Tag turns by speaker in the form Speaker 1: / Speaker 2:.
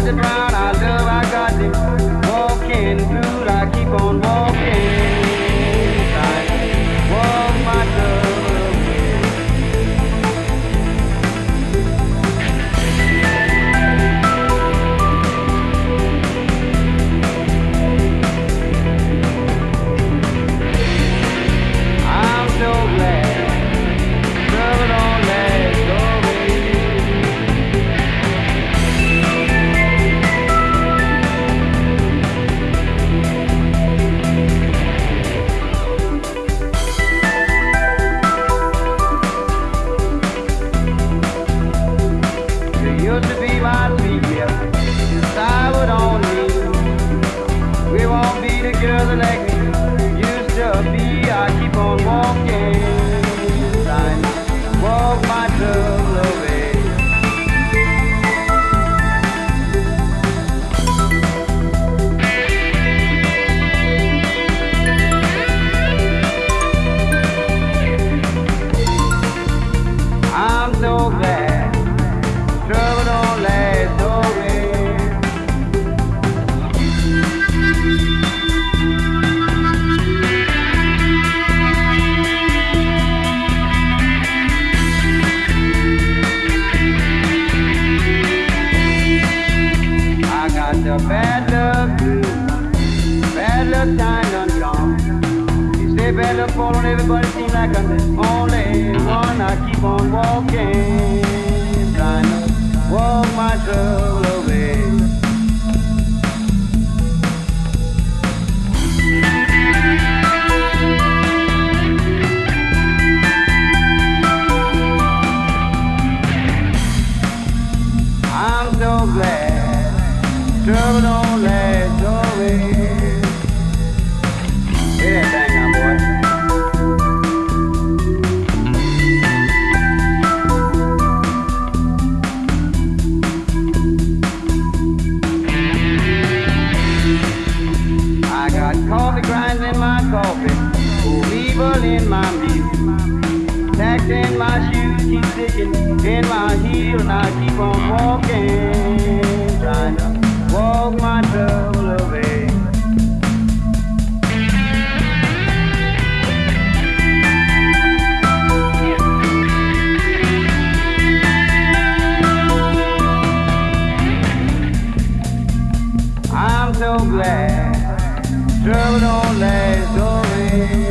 Speaker 1: Got the brown, bad luck time done gone. You say bad luck fall on everybody, seems like I'm the only one. I keep on walking, trying to walk my trouble away. Trouble don't coffee, old in my meat. Tacks in my shoes keep sticking in my heel, and I keep on walking, Don't last always.